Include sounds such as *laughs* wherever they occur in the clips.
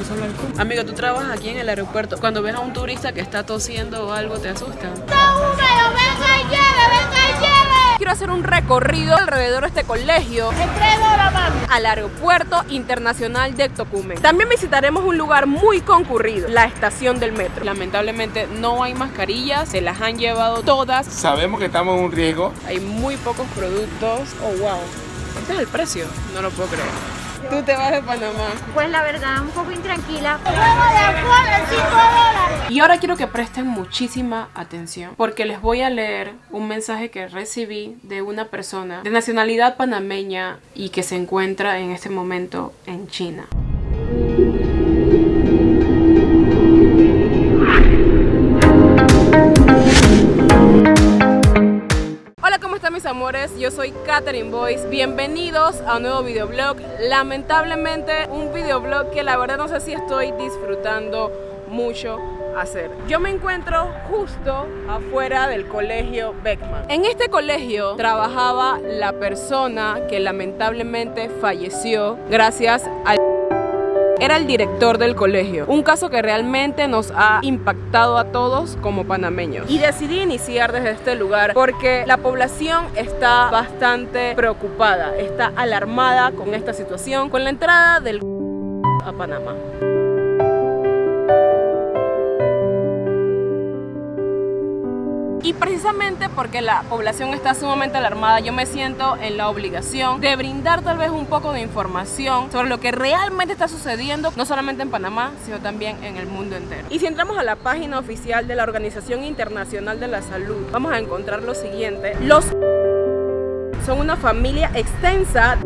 alcohol. Amigo, tú trabajas aquí en el aeropuerto. Cuando ves a un turista que está tosiendo o algo, ¿te asusta? Quiero hacer un recorrido alrededor de este colegio al aeropuerto internacional de Tocumen. También visitaremos un lugar muy concurrido, la estación del metro. Lamentablemente no hay mascarillas, se las han llevado todas. Sabemos que estamos en un riesgo. Hay muy pocos productos. Oh, wow. Este es el precio. No lo puedo creer. Tú te vas de Panamá. Pues la verdad, un poco intranquila. Y ahora quiero que presten muchísima atención porque les voy a leer un mensaje que recibí de una persona de nacionalidad panameña y que se encuentra en este momento en China. Amores? Yo soy Katherine Boyce. Bienvenidos a un nuevo videoblog. Lamentablemente, un videoblog que la verdad no sé si estoy disfrutando mucho hacer. Yo me encuentro justo afuera del colegio Beckman. En este colegio trabajaba la persona que lamentablemente falleció gracias al era el director del colegio, un caso que realmente nos ha impactado a todos como panameños. Y decidí iniciar desde este lugar porque la población está bastante preocupada, está alarmada con esta situación, con la entrada del a Panamá. Precisamente porque la población está sumamente alarmada, yo me siento en la obligación de brindar tal vez un poco de información sobre lo que realmente está sucediendo, no solamente en Panamá, sino también en el mundo entero. Y si entramos a la página oficial de la Organización Internacional de la Salud, vamos a encontrar lo siguiente. Los son una familia extensa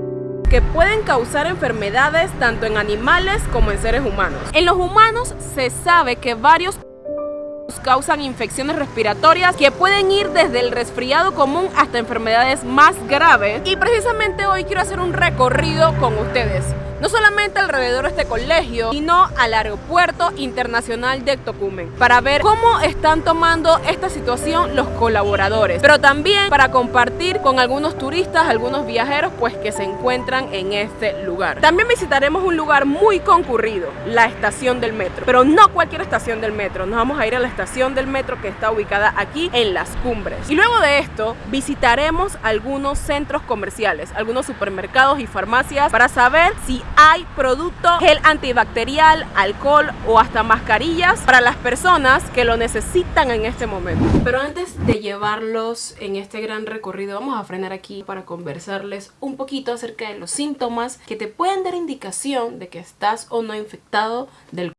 que pueden causar enfermedades tanto en animales como en seres humanos. En los humanos se sabe que varios causan infecciones respiratorias que pueden ir desde el resfriado común hasta enfermedades más graves. Y precisamente hoy quiero hacer un recorrido con ustedes no solamente alrededor de este colegio, sino al aeropuerto internacional de Tocumen, para ver cómo están tomando esta situación los colaboradores, pero también para compartir con algunos turistas, algunos viajeros, pues que se encuentran en este lugar. También visitaremos un lugar muy concurrido, la estación del metro, pero no cualquier estación del metro, nos vamos a ir a la estación del metro que está ubicada aquí en Las Cumbres. Y luego de esto, visitaremos algunos centros comerciales, algunos supermercados y farmacias para saber si hay producto gel antibacterial, alcohol o hasta mascarillas para las personas que lo necesitan en este momento. Pero antes de llevarlos en este gran recorrido, vamos a frenar aquí para conversarles un poquito acerca de los síntomas que te pueden dar indicación de que estás o no infectado del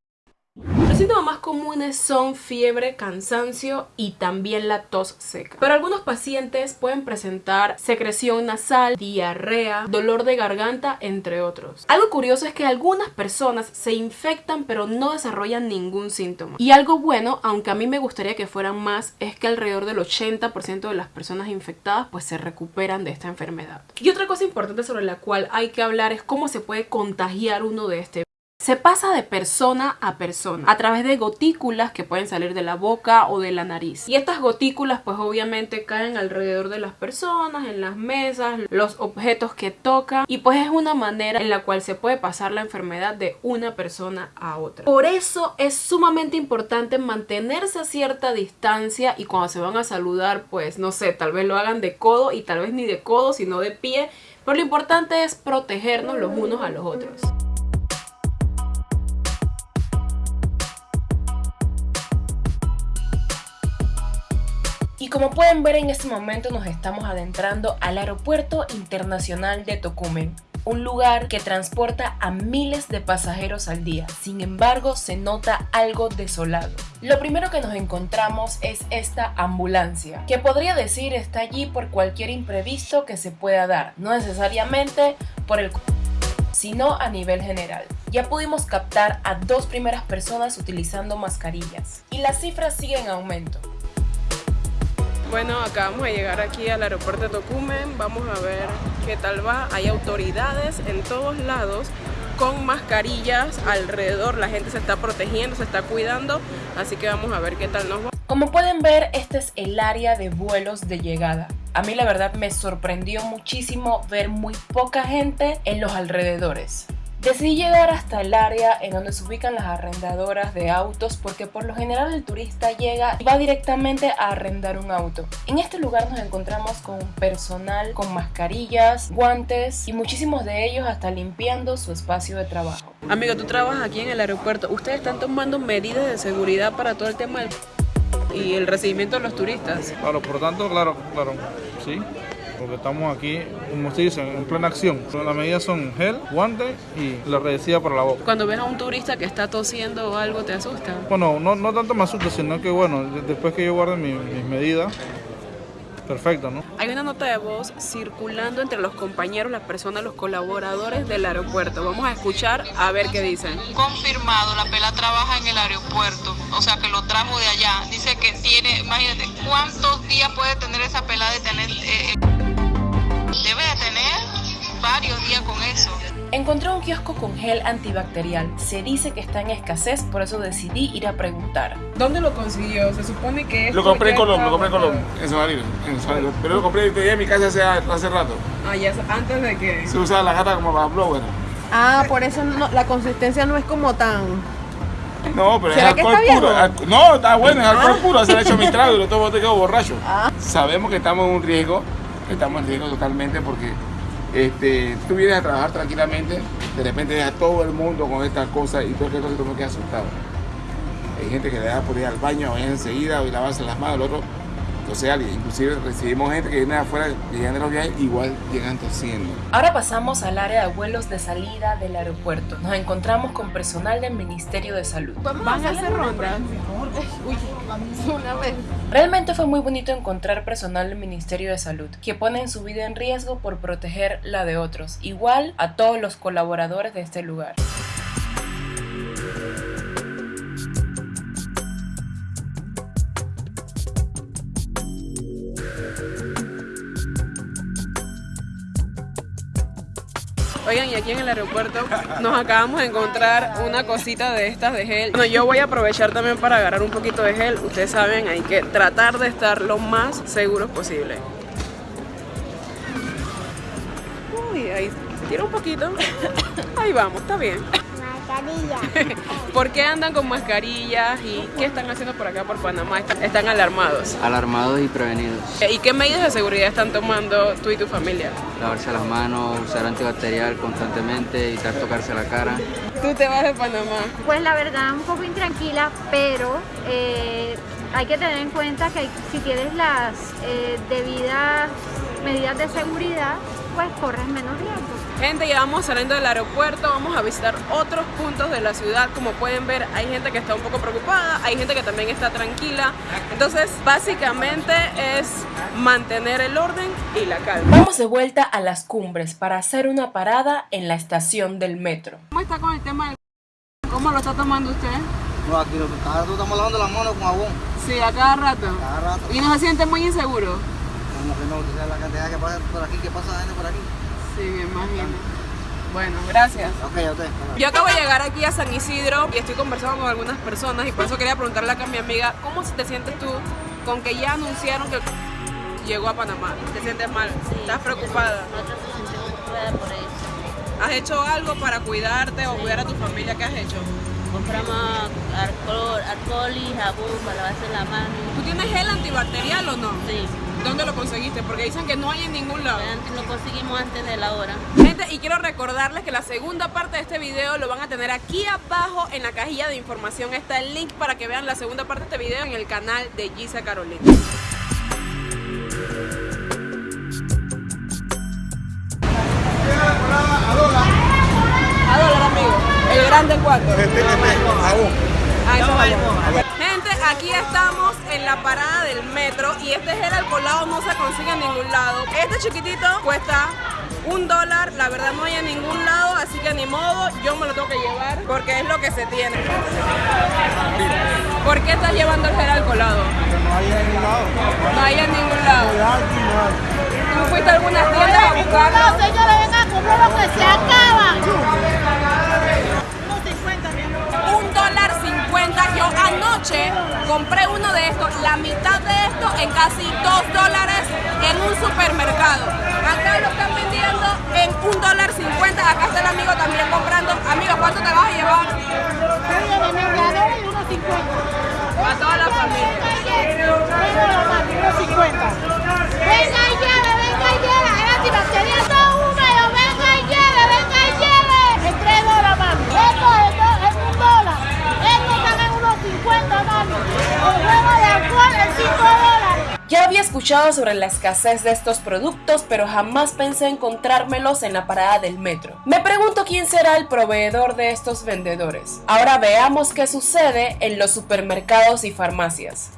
los síntomas más comunes son fiebre, cansancio y también la tos seca. Pero algunos pacientes pueden presentar secreción nasal, diarrea, dolor de garganta, entre otros. Algo curioso es que algunas personas se infectan pero no desarrollan ningún síntoma. Y algo bueno, aunque a mí me gustaría que fueran más, es que alrededor del 80% de las personas infectadas pues se recuperan de esta enfermedad. Y otra cosa importante sobre la cual hay que hablar es cómo se puede contagiar uno de este se pasa de persona a persona a través de gotículas que pueden salir de la boca o de la nariz. Y estas gotículas pues obviamente caen alrededor de las personas, en las mesas, los objetos que tocan y pues es una manera en la cual se puede pasar la enfermedad de una persona a otra. Por eso es sumamente importante mantenerse a cierta distancia y cuando se van a saludar pues no sé, tal vez lo hagan de codo y tal vez ni de codo sino de pie. Pero lo importante es protegernos los unos a los otros. Y como pueden ver en este momento nos estamos adentrando al aeropuerto internacional de Tocumen, un lugar que transporta a miles de pasajeros al día. Sin embargo, se nota algo desolado. Lo primero que nos encontramos es esta ambulancia, que podría decir está allí por cualquier imprevisto que se pueda dar, no necesariamente por el sino a nivel general. Ya pudimos captar a dos primeras personas utilizando mascarillas y las cifras siguen en aumento. Bueno, acabamos de llegar aquí al aeropuerto de Tocumen, vamos a ver qué tal va. Hay autoridades en todos lados con mascarillas alrededor, la gente se está protegiendo, se está cuidando, así que vamos a ver qué tal nos va. Como pueden ver, este es el área de vuelos de llegada. A mí la verdad me sorprendió muchísimo ver muy poca gente en los alrededores. Decidí llegar hasta el área en donde se ubican las arrendadoras de autos porque por lo general el turista llega y va directamente a arrendar un auto. En este lugar nos encontramos con personal con mascarillas, guantes y muchísimos de ellos hasta limpiando su espacio de trabajo. Amigo, tú trabajas aquí en el aeropuerto. ¿Ustedes están tomando medidas de seguridad para todo el tema del... y el recibimiento de los turistas? Claro, por tanto, claro, claro. Porque estamos aquí, como se dice, en plena acción. Las medidas son gel, guantes y la redecida para la boca. Cuando ves a un turista que está tosiendo o algo, ¿te asusta? Bueno, no, no tanto me asusta, sino que bueno, de- después que yo guarde mi- mis medidas, perfecto, ¿no? Hay una nota de voz circulando entre los compañeros, las personas, los colaboradores del aeropuerto. Vamos a escuchar a ver qué dicen. confirmado, la pela trabaja en el aeropuerto, o sea que lo trajo de allá. Dice que tiene, imagínate, ¿cuántos días puede tener esa pela de tener? eh, debe de tener varios días con eso. Encontré un kiosco con gel antibacterial. Se dice que está en escasez, por eso decidí ir a preguntar. ¿Dónde lo consiguió? Se supone que Lo compré en Colombia, lo compré en Colombia, en Sonarino. Pero lo compré en mi casa hace, hace rato. Ah, ya, antes de que... Se usa la gata como para blower. Ah, por eso no- la consistencia no es como tan... No, pero es ¿Será que alcohol está puro. Al- No, está bueno, es alcohol puro. Se le ha hecho mi *laughs* trago y lo tomo te quedo borracho. Sabemos que estamos en un riesgo, estamos en riesgo totalmente porque este, tú vienes a trabajar tranquilamente, de repente a todo el mundo con estas cosas y tú que tú me quedas asustado. Hay gente que le da por ir al baño, vayan enseguida y lavarse las manos, el otro. Entonces, inclusive recibimos gente que viene de afuera, llegan de los viajes, igual llegan tosiendo. Ahora pasamos al área de vuelos de salida del aeropuerto. Nos encontramos con personal del Ministerio de Salud. ¿Van a hacer rondas? Una vez. Realmente fue muy bonito encontrar personal del Ministerio de Salud que ponen su vida en riesgo por proteger la de otros, igual a todos los colaboradores de este lugar. Oigan, y aquí en el aeropuerto nos acabamos de encontrar una cosita de estas de gel. Bueno, yo voy a aprovechar también para agarrar un poquito de gel. Ustedes saben, hay que tratar de estar lo más seguros posible. Uy, ahí tira un poquito. Ahí vamos, está bien. *laughs* ¿Por qué andan con mascarillas y qué están haciendo por acá por Panamá? Están alarmados. alarmados y prevenidos. ¿Y qué medidas de seguridad están tomando tú y tu familia? Lavarse las manos, usar antibacterial constantemente, evitar tocarse la cara. Tú te vas de Panamá. Pues la verdad un poco intranquila, pero eh, hay que tener en cuenta que si tienes las eh, debidas medidas de seguridad, pues corres menos riesgo. Gente, ya vamos saliendo del aeropuerto, vamos a visitar otros puntos de la ciudad. Como pueden ver, hay gente que está un poco preocupada, hay gente que también está tranquila. Entonces, básicamente es mantener el orden y la calma. Vamos de vuelta a las cumbres para hacer una parada en la estación del metro. ¿Cómo está con el tema del... ¿Cómo lo está tomando usted? No, aquí lo que cada rato estamos lavando las manos con jabón. Sí, a cada rato. Cada rato. ¿Y no se siente muy inseguro? Como que no, tú sabes la cantidad que pasa por aquí, que pasa gente por aquí. Sí, me imagino. Bueno, gracias. Ok, ok. Yo acabo de llegar aquí a San Isidro y estoy conversando con algunas personas y por eso quería preguntarle acá a mi amiga, ¿cómo te sientes tú con que ya anunciaron que llegó a Panamá? ¿Te sientes mal? ¿Estás preocupada? ¿Has hecho algo para cuidarte o cuidar a tu familia? ¿Qué has hecho? Compramos alcohol, alcohol y jabón para lavarse la mano. ¿Tú tienes gel antibacterial o no? Sí, ¿Dónde lo conseguiste? Porque dicen que no hay en ningún lado. antes lo conseguimos antes de la hora. Gente, y quiero recordarles que la segunda parte de este video lo van a tener aquí abajo en la cajilla de información. Está el link para que vean la segunda parte de este video en el canal de Gisa Carolina. A dólar, amigo. El grande cuánto. Ah, eso es jabón. Gente, aquí estamos en la parada del metro y este gel alcoholado no se consigue en ningún lado. Este chiquitito cuesta un dólar, la verdad no hay en ningún lado, así que ni modo, yo me lo tengo que llevar porque es lo que se tiene. ¿Por qué estás llevando el gel alcoholado? No hay en ningún lado. No hay en ningún lado. No. ¿Tú fuiste a algunas tiendas a buscarlo? señores, venga, compra lo que se acaba. anoche compré uno de estos, la mitad de esto en casi 2 dólares en un supermercado. Acá lo están vendiendo en 1 dólar 50. Acá está el amigo también comprando. Amigo, ¿cuánto te vas a llevar? Escuchado sobre la escasez de estos productos, pero jamás pensé encontrármelos en la parada del metro. Me pregunto quién será el proveedor de estos vendedores. Ahora veamos qué sucede en los supermercados y farmacias.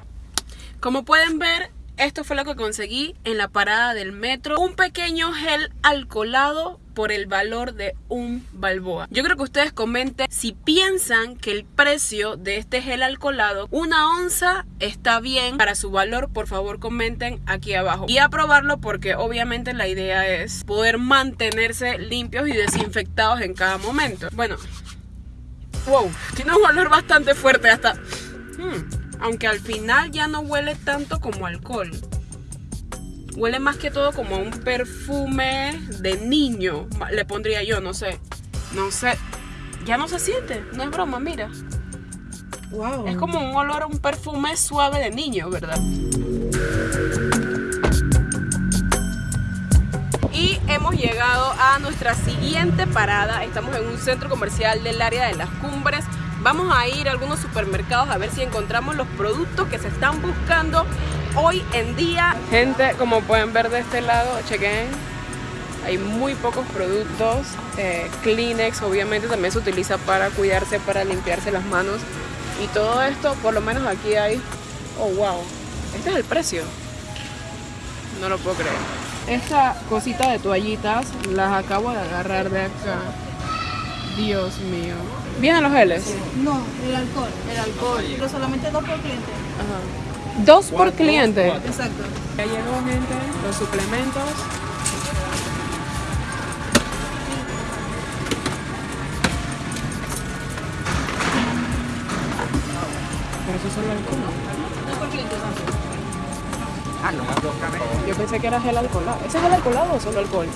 Como pueden ver, esto fue lo que conseguí en la parada del metro. Un pequeño gel alcoholado por el valor de un balboa. Yo creo que ustedes comenten si piensan que el precio de este gel alcoholado, una onza, está bien para su valor. Por favor comenten aquí abajo. Y a probarlo porque obviamente la idea es poder mantenerse limpios y desinfectados en cada momento. Bueno, wow, tiene un olor bastante fuerte hasta... Hmm aunque al final ya no huele tanto como alcohol. Huele más que todo como un perfume de niño, le pondría yo, no sé. No sé. Ya no se siente, no es broma, mira. Wow. Es como un olor, un perfume suave de niño, ¿verdad? Y hemos llegado a nuestra siguiente parada. Estamos en un centro comercial del área de las cumbres. Vamos a ir a algunos supermercados a ver si encontramos los productos que se están buscando hoy en día. Gente, como pueden ver de este lado, chequen, hay muy pocos productos. Eh, Kleenex obviamente también se utiliza para cuidarse, para limpiarse las manos. Y todo esto, por lo menos aquí hay... Oh, wow. Este es el precio. No lo puedo creer. Esta cosita de toallitas las acabo de agarrar de acá. Dios mío. ¿Vienen los geles? No, el alcohol. El alcohol. Pero solamente dos por cliente. Ajá. ¿Dos por cliente? Exacto. Ya llegó, gente, los suplementos. Pero eso es solo alcohol. Dos por cliente, Ah, no. Yo pensé que era gel alcoholado. ¿Ese es gel alcoholado o solo alcohol?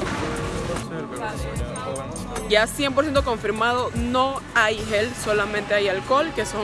Ya 100% confirmado, no hay gel, solamente hay alcohol, que son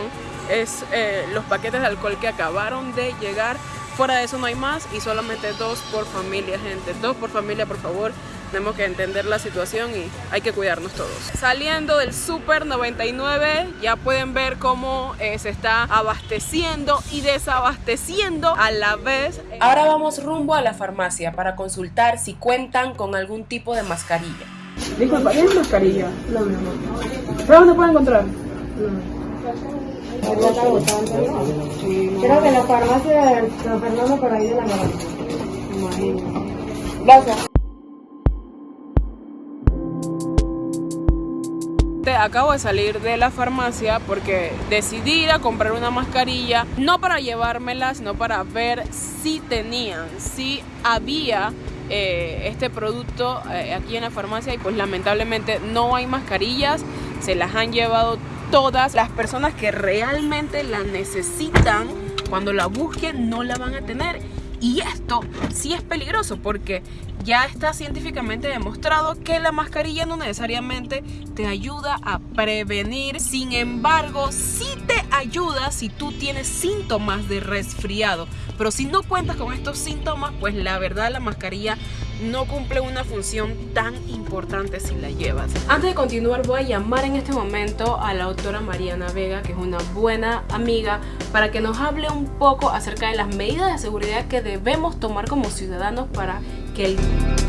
es, eh, los paquetes de alcohol que acabaron de llegar. Fuera de eso no hay más y solamente dos por familia, gente. Dos por familia, por favor. Tenemos que entender la situación y hay que cuidarnos todos. Saliendo del Super 99, ya pueden ver cómo eh, se está abasteciendo y desabasteciendo a la vez. Ahora vamos rumbo a la farmacia para consultar si cuentan con algún tipo de mascarilla. Disculpa, ¿tienes mascarilla? No, no, no. ¿Pero dónde puedo encontrar? Creo que la farmacia de San Fernando por ahí de la Garanta. Gracias. Acabo de salir de la farmacia porque decidí ir a comprar una mascarilla, no para llevármela, sino para ver si tenían, si había eh, este producto eh, aquí en la farmacia y pues lamentablemente no hay mascarillas, se las han llevado todas. Las personas que realmente la necesitan, cuando la busquen no la van a tener y esto sí es peligroso porque ya está científicamente demostrado que la mascarilla no necesariamente te ayuda a prevenir. Sin embargo, sí te ayuda si tú tienes síntomas de resfriado. Pero si no cuentas con estos síntomas, pues la verdad la mascarilla no cumple una función tan importante si la llevas. Antes de continuar voy a llamar en este momento a la doctora Mariana Vega, que es una buena amiga, para que nos hable un poco acerca de las medidas de seguridad que debemos tomar como ciudadanos para que el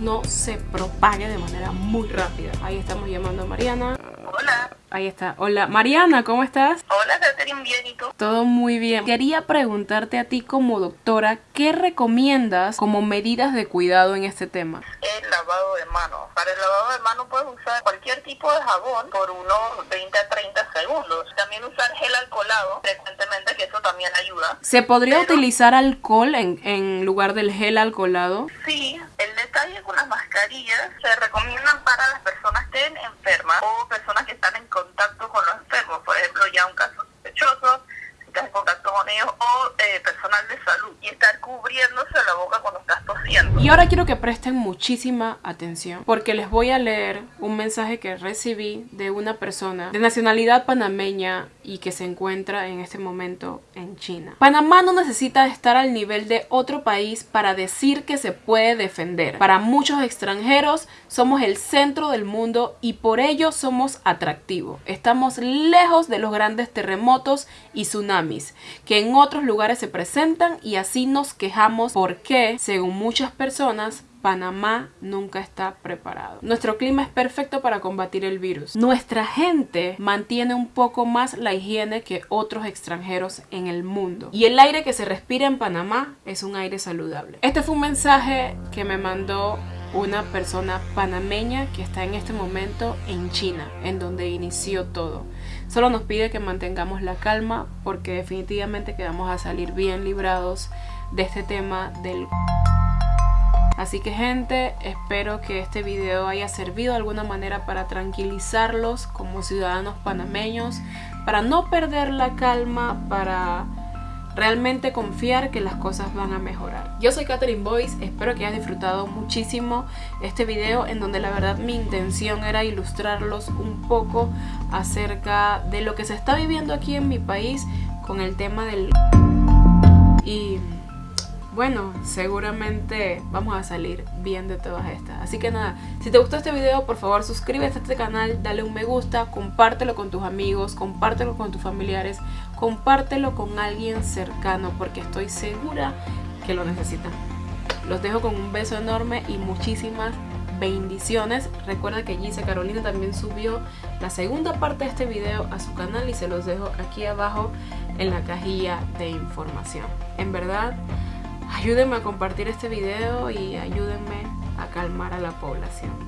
no se propague de manera muy rápida. Ahí estamos llamando a Mariana. Hola. Ahí está. Hola, Mariana, ¿cómo estás? Hola, Catherine, bien, ¿y tú? Todo muy bien. Quería preguntarte a ti como doctora, ¿qué recomiendas como medidas de cuidado en este tema? El lavado de manos. Para el lavado de manos puedes usar cualquier tipo de jabón por unos 20 a 30 segundos. También usar gel alcoholado frecuentemente, que eso también ayuda. ¿Se podría utilizar alcohol en, en lugar del gel alcoholado? Sí, el detalle con las mascarillas se recomiendan para las personas que estén enfermas o personas que están en contacto con los enfermos, por ejemplo, ya un caso sospechoso, estás en contacto con ellos, o eh, personal de salud, y estar cubriéndose la boca cuando estás tosiendo. Y ahora quiero que presten muchísima atención porque les voy a leer un mensaje que recibí de una persona de nacionalidad panameña y que se encuentra en este momento en China. Panamá no necesita estar al nivel de otro país para decir que se puede defender. Para muchos extranjeros somos el centro del mundo y por ello somos atractivos. Estamos lejos de los grandes terremotos y tsunamis que en otros lugares se presentan y así nos quejamos porque, según muchas personas, Panamá nunca está preparado. Nuestro clima es perfecto para combatir el virus. Nuestra gente mantiene un poco más la higiene que otros extranjeros en el mundo. Y el aire que se respira en Panamá es un aire saludable. Este fue un mensaje que me mandó una persona panameña que está en este momento en China, en donde inició todo. Solo nos pide que mantengamos la calma porque definitivamente que vamos a salir bien librados de este tema del... Así que gente, espero que este video haya servido de alguna manera para tranquilizarlos como ciudadanos panameños, para no perder la calma, para realmente confiar que las cosas van a mejorar. Yo soy Catherine Boyce, espero que hayas disfrutado muchísimo este video en donde la verdad mi intención era ilustrarlos un poco acerca de lo que se está viviendo aquí en mi país con el tema del... Y bueno, seguramente vamos a salir bien de todas estas. Así que nada, si te gustó este video, por favor suscríbete a este canal, dale un me gusta, compártelo con tus amigos, compártelo con tus familiares, compártelo con alguien cercano porque estoy segura que lo necesitan. Los dejo con un beso enorme y muchísimas bendiciones. Recuerda que Gise Carolina también subió la segunda parte de este video a su canal y se los dejo aquí abajo en la cajilla de información. En verdad, ayúdenme a compartir este video y ayúdenme a calmar a la población.